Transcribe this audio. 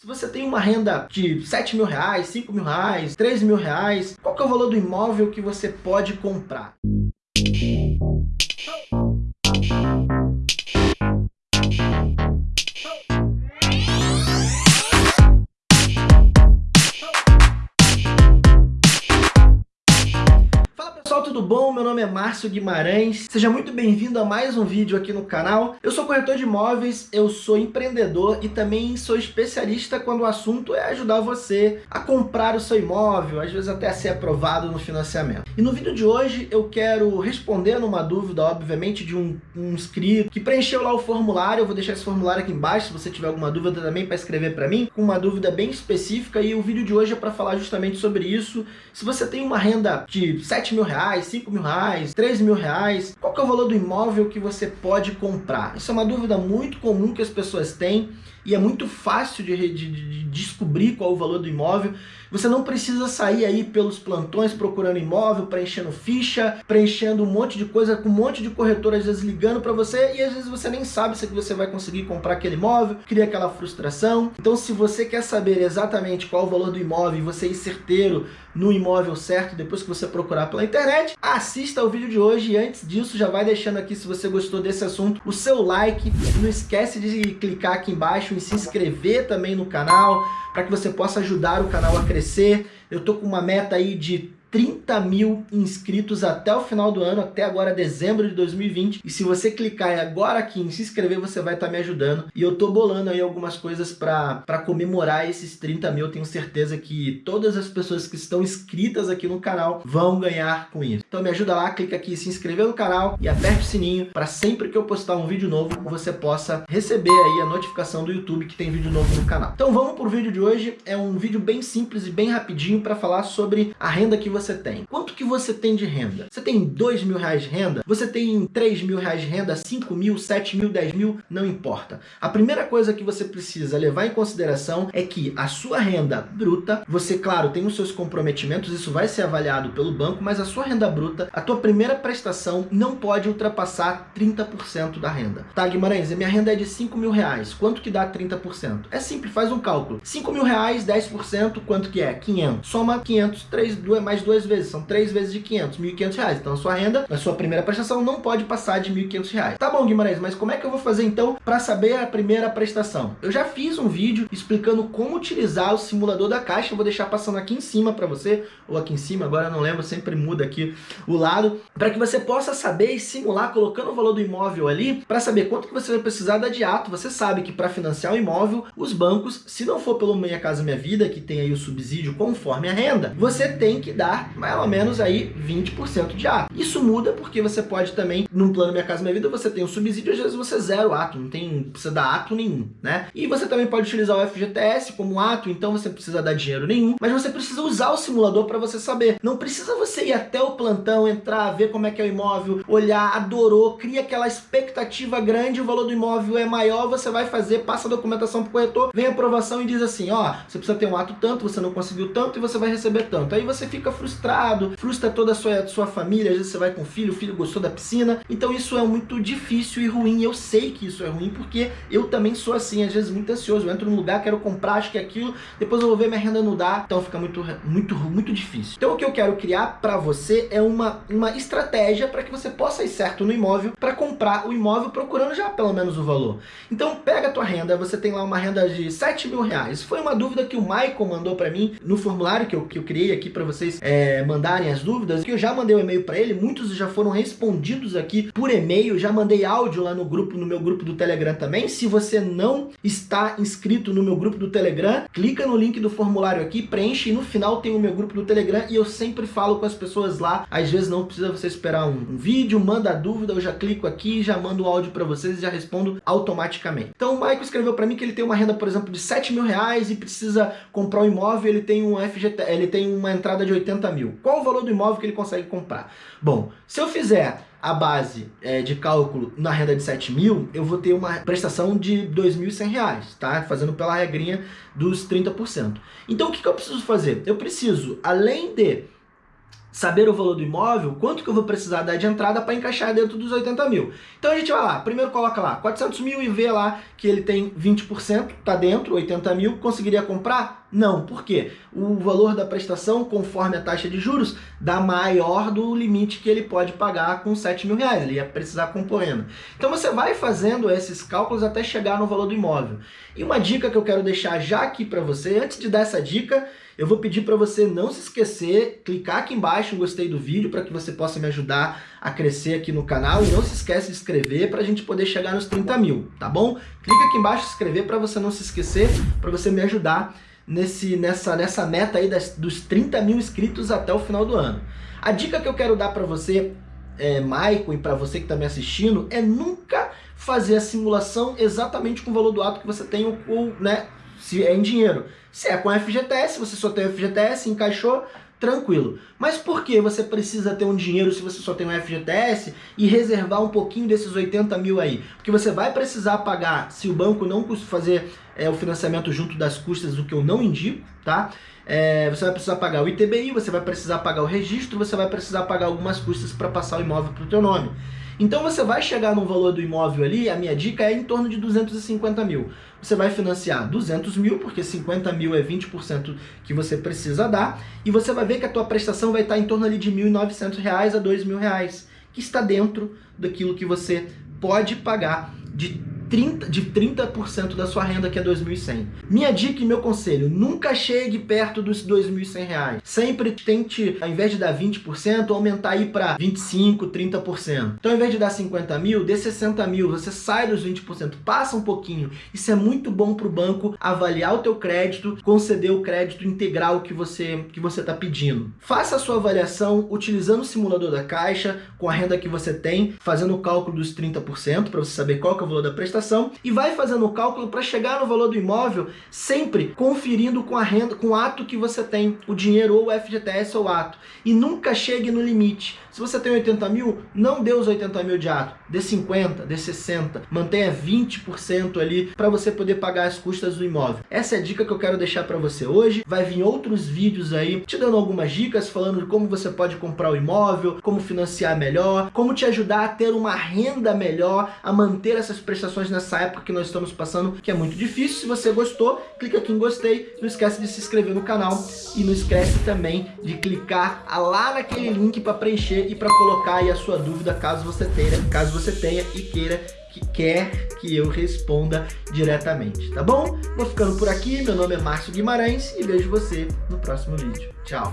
Se você tem uma renda de 7 mil reais, 5 mil reais, 3 mil reais, qual é o valor do imóvel que você pode comprar? Meu nome é Márcio Guimarães, seja muito bem-vindo a mais um vídeo aqui no canal. Eu sou corretor de imóveis, eu sou empreendedor e também sou especialista quando o assunto é ajudar você a comprar o seu imóvel, às vezes até a ser aprovado no financiamento. E no vídeo de hoje eu quero responder numa dúvida, obviamente, de um, um inscrito que preencheu lá o formulário, eu vou deixar esse formulário aqui embaixo se você tiver alguma dúvida também para escrever para mim, com uma dúvida bem específica e o vídeo de hoje é para falar justamente sobre isso. Se você tem uma renda de 7 mil reais, reais, 5 mil reais, 3 mil reais? Qual que é o valor do imóvel que você pode comprar? Isso é uma dúvida muito comum que as pessoas têm e é muito fácil de, de, de, descobrir qual é o valor do imóvel. Você não precisa sair aí pelos plantões procurando imóvel, preenchendo ficha, preenchendo um monte de coisa, com um monte de corretor às vezes ligando para você e às vezes você nem sabe se você vai conseguir comprar aquele imóvel, cria aquela frustração. Então se você quer saber exatamente qual é o valor do imóvel e você ir certeiro no imóvel certo depois que você procurar pela internet, assista ao vídeo de hoje e antes disso já vai deixando aqui se você gostou desse assunto o seu like, não esquece de clicar aqui embaixo em se inscrever também no canal para que você possa ajudar o canal a crescer. Eu tô com uma meta aí de 30 mil inscritos até o final do ano, até agora dezembro de 2020. E se você clicar agora aqui em se inscrever, você vai estar tá me ajudando. E eu tô bolando aí algumas coisas para comemorar esses 30 mil. Tenho certeza que todas as pessoas que estão inscritas aqui no canal vão ganhar com isso. Então me ajuda lá, clica aqui em se inscrever no canal e aperte o sininho para sempre que eu postar um vídeo novo, você possa receber aí a notificação do YouTube que tem vídeo novo no canal. Então vamos pro vídeo de hoje. É um vídeo bem simples e bem rapidinho para falar sobre a renda que você você tem? Quanto que você tem de renda? Você tem dois mil reais de renda? Você tem três mil reais de renda? Cinco mil, sete mil, dez mil? Não importa. A primeira coisa que você precisa levar em consideração é que a sua renda bruta, você, claro, tem os seus comprometimentos, isso vai ser avaliado pelo banco, mas a sua renda bruta, a tua primeira prestação não pode ultrapassar 30% da renda. Tá, Guimarães, a minha renda é de 5 mil reais. Quanto que dá 30%? É simples, faz um cálculo. 5 mil reais, 10%, quanto que é? 500. Soma 500, 3, 2, mais 2 duas vezes, são três vezes de 500, 1.500 reais. Então a sua renda, a sua primeira prestação não pode passar de 1.500 reais. Tá bom, Guimarães, mas como é que eu vou fazer então para saber a primeira prestação? Eu já fiz um vídeo explicando como utilizar o simulador da Caixa, eu vou deixar passando aqui em cima para você, ou aqui em cima, agora não lembro, sempre muda aqui o lado, para que você possa saber e simular colocando o valor do imóvel ali, para saber quanto que você vai precisar dar de ato. Você sabe que para financiar o imóvel, os bancos, se não for pelo Minha Casa Minha Vida, que tem aí o subsídio conforme a renda, você tem que dar mais ou menos aí 20% de ato. Isso muda porque você pode também, num plano Minha Casa Minha Vida, você tem um subsídio, às vezes você zero ato, não tem, precisa dar ato nenhum, né? E você também pode utilizar o FGTS como ato, então você precisa dar dinheiro nenhum, mas você precisa usar o simulador para você saber. Não precisa você ir até o plantão, entrar, ver como é que é o imóvel, olhar, adorou, cria aquela expectativa grande, o valor do imóvel é maior, você vai fazer, passa a documentação pro corretor, vem a aprovação e diz assim, ó, você precisa ter um ato tanto, você não conseguiu tanto e você vai receber tanto. Aí você fica frustrado frustra toda a sua, sua família, às vezes você vai com o filho, o filho gostou da piscina, então isso é muito difícil e ruim, eu sei que isso é ruim, porque eu também sou assim, às vezes muito ansioso, eu entro num lugar, quero comprar, acho que é aquilo, depois eu vou ver minha renda não dá, então fica muito, muito, muito difícil. Então o que eu quero criar para você é uma, uma estratégia para que você possa ir certo no imóvel, para comprar o imóvel procurando já pelo menos o valor. Então pega a tua renda, você tem lá uma renda de 7 mil reais, foi uma dúvida que o Michael mandou para mim no formulário que eu, que eu criei aqui para vocês é, é, mandarem as dúvidas, que eu já mandei um e-mail para ele, muitos já foram respondidos aqui por e-mail, já mandei áudio lá no grupo, no meu grupo do Telegram também. Se você não está inscrito no meu grupo do Telegram, clica no link do formulário aqui, preenche e no final tem o meu grupo do Telegram e eu sempre falo com as pessoas lá. Às vezes não precisa você esperar um, um vídeo, manda a dúvida, eu já clico aqui, já mando o áudio para vocês e já respondo automaticamente. Então o Michael escreveu para mim que ele tem uma renda, por exemplo, de 7 mil reais e precisa comprar um imóvel, ele tem um FGT, ele tem uma entrada de 80 mil. Qual o valor do imóvel que ele consegue comprar? Bom, se eu fizer a base é, de cálculo na renda de 7 mil, eu vou ter uma prestação de R$ 2.100, tá? Fazendo pela regrinha dos 30%. Então o que, que eu preciso fazer? Eu preciso, além de saber o valor do imóvel, quanto que eu vou precisar dar de entrada para encaixar dentro dos 80 mil. Então a gente vai lá, primeiro coloca lá 400 mil e vê lá que ele tem 20%, tá dentro, 80 mil, conseguiria comprar? Não, por quê? O valor da prestação, conforme a taxa de juros, dá maior do limite que ele pode pagar com 7 mil reais, ele ia precisar compoendo. Então você vai fazendo esses cálculos até chegar no valor do imóvel. E uma dica que eu quero deixar já aqui para você, antes de dar essa dica, eu vou pedir para você não se esquecer, clicar aqui embaixo gostei do vídeo para que você possa me ajudar a crescer aqui no canal. E não se esquece de inscrever para a gente poder chegar nos 30 mil, tá bom? Clica aqui embaixo se inscrever para você não se esquecer, para você me ajudar nesse, nessa, nessa meta aí das, dos 30 mil inscritos até o final do ano. A dica que eu quero dar para você, é, Maicon, e para você que está me assistindo, é nunca fazer a simulação exatamente com o valor do ato que você tem ou, né, se é em dinheiro. Se é com FGTS, você só tem o FGTS, encaixou, tranquilo. Mas por que você precisa ter um dinheiro se você só tem um FGTS e reservar um pouquinho desses 80 mil aí? Porque você vai precisar pagar, se o banco não fazer é, o financiamento junto das custas, o que eu não indico, tá? É, você vai precisar pagar o ITBI, você vai precisar pagar o registro, você vai precisar pagar algumas custas para passar o imóvel para o teu nome. Então você vai chegar no valor do imóvel ali, a minha dica é em torno de 250 mil. Você vai financiar 200 mil, porque 50 mil é 20% que você precisa dar, e você vai ver que a tua prestação vai estar em torno ali de R$ 1.900 a R$ 2.000, que está dentro daquilo que você pode pagar de 30, de 30% da sua renda, que é 2.100. Minha dica e meu conselho, nunca chegue perto dos 2.100 reais. Sempre tente, ao invés de dar 20%, aumentar aí para 25%, 30%. Então, ao invés de dar 50 mil, dê 60 mil, você sai dos 20%, passa um pouquinho. Isso é muito bom para o banco avaliar o teu crédito, conceder o crédito integral que você que você está pedindo. Faça a sua avaliação utilizando o simulador da Caixa, com a renda que você tem, fazendo o cálculo dos 30%, para você saber qual é o valor da prestação prestação e vai fazendo o cálculo para chegar no valor do imóvel, sempre conferindo com a renda, com o ato que você tem, o dinheiro ou o FGTS ou ato. E nunca chegue no limite. Se você tem 80 mil, não dê os 80 mil de ato, dê 50, dê 60, mantenha 20% ali para você poder pagar as custas do imóvel. Essa é a dica que eu quero deixar para você hoje. Vai vir outros vídeos aí te dando algumas dicas, falando de como você pode comprar o imóvel, como financiar melhor, como te ajudar a ter uma renda melhor, a manter essas prestações nessa época que nós estamos passando, que é muito difícil. Se você gostou, clica aqui em gostei, não esquece de se inscrever no canal e não esquece também de clicar lá naquele link para preencher e para colocar aí a sua dúvida caso você tenha, caso você tenha e queira que quer que eu responda diretamente, tá bom? Vou ficando por aqui, meu nome é Márcio Guimarães e vejo você no próximo vídeo. Tchau!